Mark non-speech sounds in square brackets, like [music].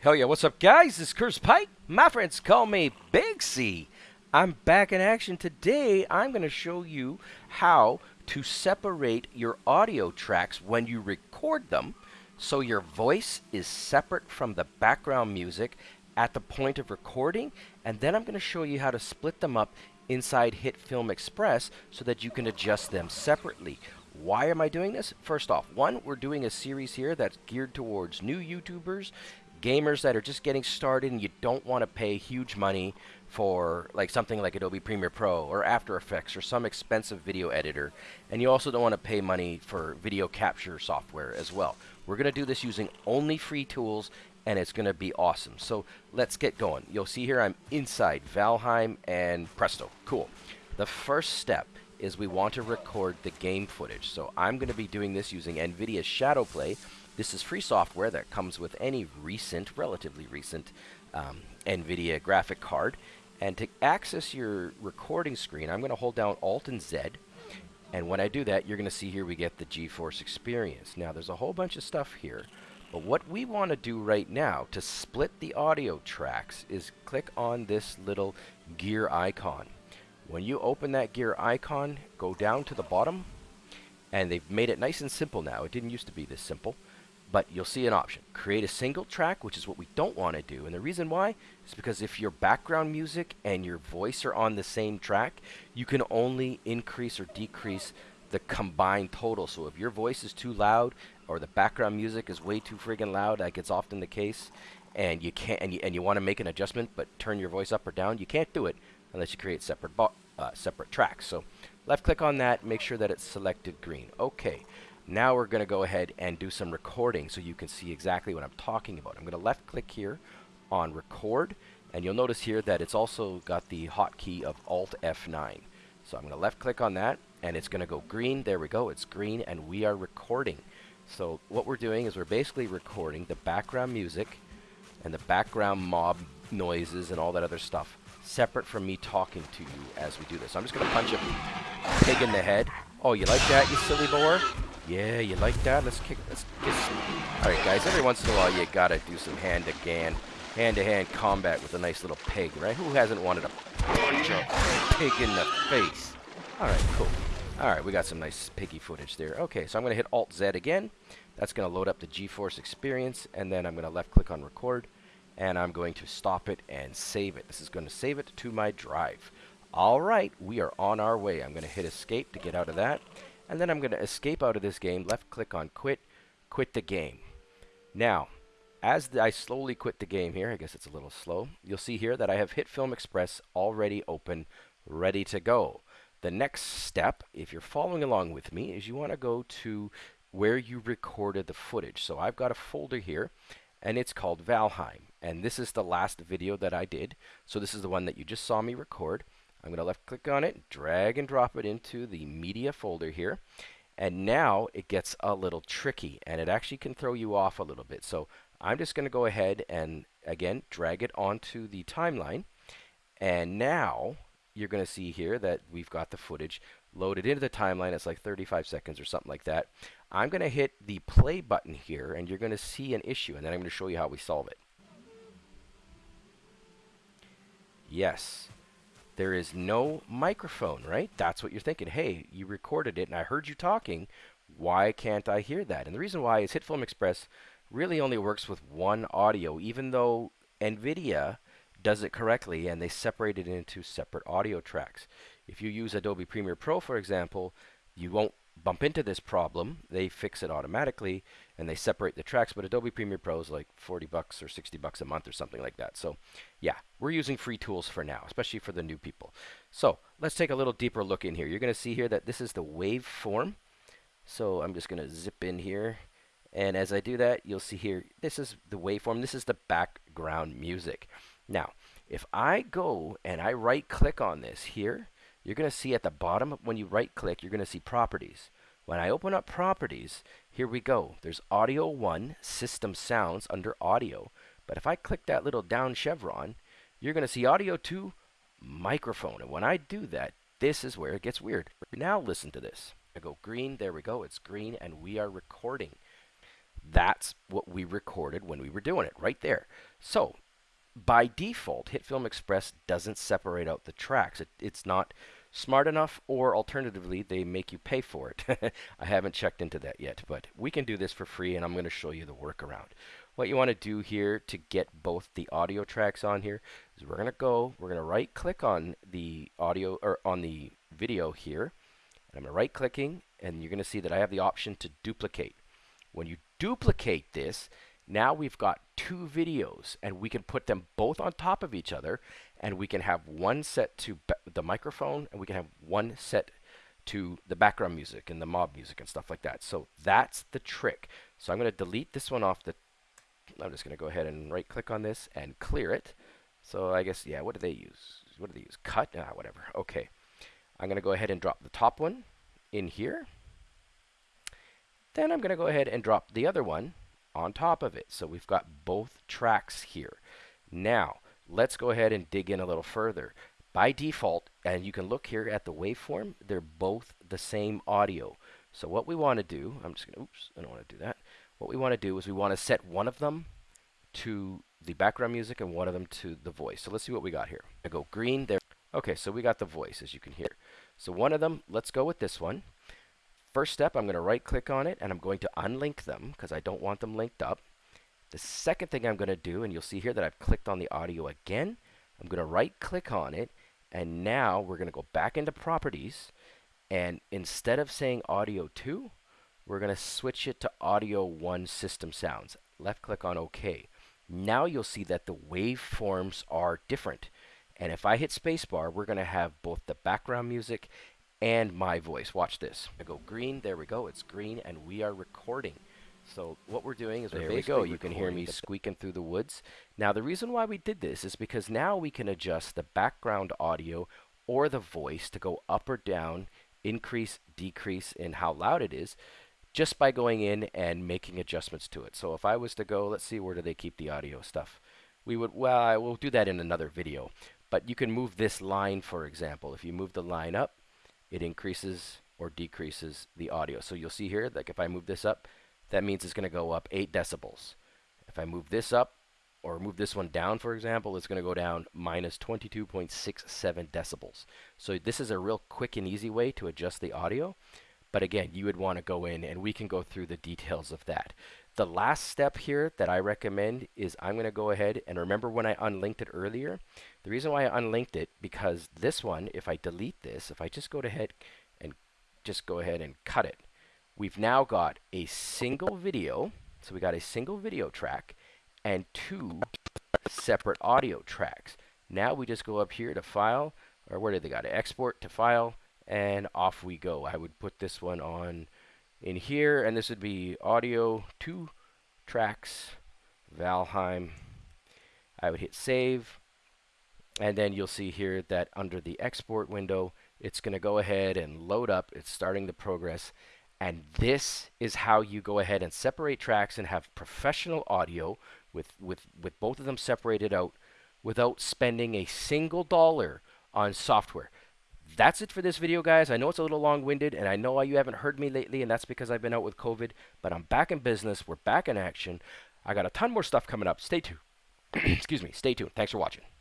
Hell yeah, what's up, guys? This is Curse Pike. My friends call me Big C. I'm back in action today. I'm going to show you how to separate your audio tracks when you record them so your voice is separate from the background music at the point of recording. And then I'm going to show you how to split them up inside HitFilm Express so that you can adjust them separately. Why am I doing this? First off, one, we're doing a series here that's geared towards new YouTubers gamers that are just getting started and you don't want to pay huge money for like something like Adobe Premiere Pro or After Effects or some expensive video editor and you also don't want to pay money for video capture software as well. We're going to do this using only free tools and it's going to be awesome. So let's get going. You'll see here I'm inside Valheim and presto. Cool. The first step is we want to record the game footage. So I'm going to be doing this using NVIDIA Shadowplay this is free software that comes with any recent, relatively recent, um, NVIDIA graphic card. And to access your recording screen, I'm going to hold down Alt and Z. And when I do that, you're going to see here we get the GeForce experience. Now, there's a whole bunch of stuff here. But what we want to do right now to split the audio tracks is click on this little gear icon. When you open that gear icon, go down to the bottom, and they've made it nice and simple now. It didn't used to be this simple. But you'll see an option. Create a single track, which is what we don't want to do. And the reason why is because if your background music and your voice are on the same track, you can only increase or decrease the combined total. So if your voice is too loud or the background music is way too friggin' loud, like it's often the case, and you can't and you, and you want to make an adjustment but turn your voice up or down, you can't do it unless you create separate uh, separate tracks. So left click on that, make sure that it's selected green. Okay. Now we're going to go ahead and do some recording so you can see exactly what I'm talking about. I'm going to left click here on record and you'll notice here that it's also got the hotkey of Alt F9. So I'm going to left click on that and it's going to go green. There we go. It's green and we are recording. So what we're doing is we're basically recording the background music and the background mob noises and all that other stuff separate from me talking to you as we do this. I'm just going to punch a pig in the head. Oh, you like that, you silly boar? Yeah, you like that? Let's kick. Let's get. All right, guys. Every once in a while, you gotta do some hand-to-hand, hand-to-hand combat with a nice little pig, right? Who hasn't wanted a punch pig in the face? All right, cool. All right, we got some nice piggy footage there. Okay, so I'm gonna hit Alt Z again. That's gonna load up the GeForce Experience, and then I'm gonna left-click on Record, and I'm going to stop it and save it. This is gonna save it to my drive. All right, we are on our way. I'm gonna hit Escape to get out of that. And then I'm going to escape out of this game, left click on quit, quit the game. Now, as I slowly quit the game here, I guess it's a little slow, you'll see here that I have HitFilm Express already open, ready to go. The next step, if you're following along with me, is you want to go to where you recorded the footage. So I've got a folder here, and it's called Valheim. And this is the last video that I did. So this is the one that you just saw me record. I'm going to left click on it, drag and drop it into the media folder here. And now it gets a little tricky and it actually can throw you off a little bit. So I'm just going to go ahead and again drag it onto the timeline. And now you're going to see here that we've got the footage loaded into the timeline. It's like 35 seconds or something like that. I'm going to hit the play button here and you're going to see an issue and then I'm going to show you how we solve it. Yes, there is no microphone, right? That's what you're thinking. Hey, you recorded it and I heard you talking. Why can't I hear that? And the reason why is HitFilm Express really only works with one audio, even though NVIDIA does it correctly and they separate it into separate audio tracks. If you use Adobe Premiere Pro, for example, you won't bump into this problem. They fix it automatically and they separate the tracks, but Adobe Premiere Pro is like 40 bucks or 60 bucks a month or something like that. So yeah, we're using free tools for now, especially for the new people. So let's take a little deeper look in here. You're going to see here that this is the waveform. So I'm just going to zip in here. And as I do that, you'll see here, this is the waveform. This is the background music. Now, if I go and I right click on this here, you're going to see at the bottom, when you right click, you're going to see properties. When I open up properties, here we go. There's audio 1, system sounds under audio. But if I click that little down chevron, you're going to see audio 2, microphone. And when I do that, this is where it gets weird. Now listen to this. I go green, there we go, it's green, and we are recording. That's what we recorded when we were doing it, right there. So by default, HitFilm Express doesn't separate out the tracks. It, it's not smart enough, or alternatively, they make you pay for it. [laughs] I haven't checked into that yet, but we can do this for free, and I'm going to show you the workaround. What you want to do here to get both the audio tracks on here is we're going to go, we're going to right click on the audio or on the video here. I'm going to right clicking and you're going to see that I have the option to duplicate. When you duplicate this, now we've got two videos and we can put them both on top of each other and we can have one set to the microphone and we can have one set to the background music and the mob music and stuff like that. So that's the trick. So I'm going to delete this one off the I'm just going to go ahead and right click on this and clear it. So I guess, yeah, what do they use? What do they use? Cut? Ah, whatever. Okay. I'm going to go ahead and drop the top one in here. Then I'm going to go ahead and drop the other one on top of it. So we've got both tracks here. Now, let's go ahead and dig in a little further. By default, and you can look here at the waveform, they're both the same audio. So what we want to do, I'm just going to, oops, I don't want to do that. What we want to do is we want to set one of them to the background music and one of them to the voice. So let's see what we got here. I go green there. Okay, so we got the voice as you can hear. So one of them, let's go with this one. First step, I'm going to right click on it and I'm going to unlink them because I don't want them linked up. The second thing I'm going to do, and you'll see here that I've clicked on the audio again, I'm going to right click on it and now we're going to go back into properties and instead of saying audio 2, we're going to switch it to audio 1 system sounds. Left click on OK. Now you'll see that the waveforms are different. And if I hit spacebar, we're going to have both the background music and my voice. Watch this. I go green. There we go. It's green, and we are recording. So what we're doing is there we go. You can hear me squeaking through the woods. Now the reason why we did this is because now we can adjust the background audio or the voice to go up or down, increase, decrease in how loud it is just by going in and making adjustments to it. So if I was to go, let's see, where do they keep the audio stuff? We would, well, I will do that in another video. But you can move this line, for example. If you move the line up, it increases or decreases the audio. So you'll see here, like if I move this up, that means it's going to go up 8 decibels. If I move this up, or move this one down, for example, it's going to go down minus 22.67 decibels. So this is a real quick and easy way to adjust the audio. But again, you would want to go in and we can go through the details of that. The last step here that I recommend is I'm going to go ahead and remember when I unlinked it earlier. The reason why I unlinked it because this one, if I delete this, if I just go ahead and just go ahead and cut it, we've now got a single video. So we got a single video track and two separate audio tracks. Now we just go up here to file, or where did they got it? Export to file, and off we go. I would put this one on in here, and this would be audio, two tracks, Valheim. I would hit save, and then you'll see here that under the export window, it's going to go ahead and load up. It's starting the progress. And this is how you go ahead and separate tracks and have professional audio with, with, with both of them separated out without spending a single dollar on software that's it for this video, guys. I know it's a little long-winded, and I know you haven't heard me lately, and that's because I've been out with COVID, but I'm back in business. We're back in action. I got a ton more stuff coming up. Stay tuned. [clears throat] Excuse me. Stay tuned. Thanks for watching.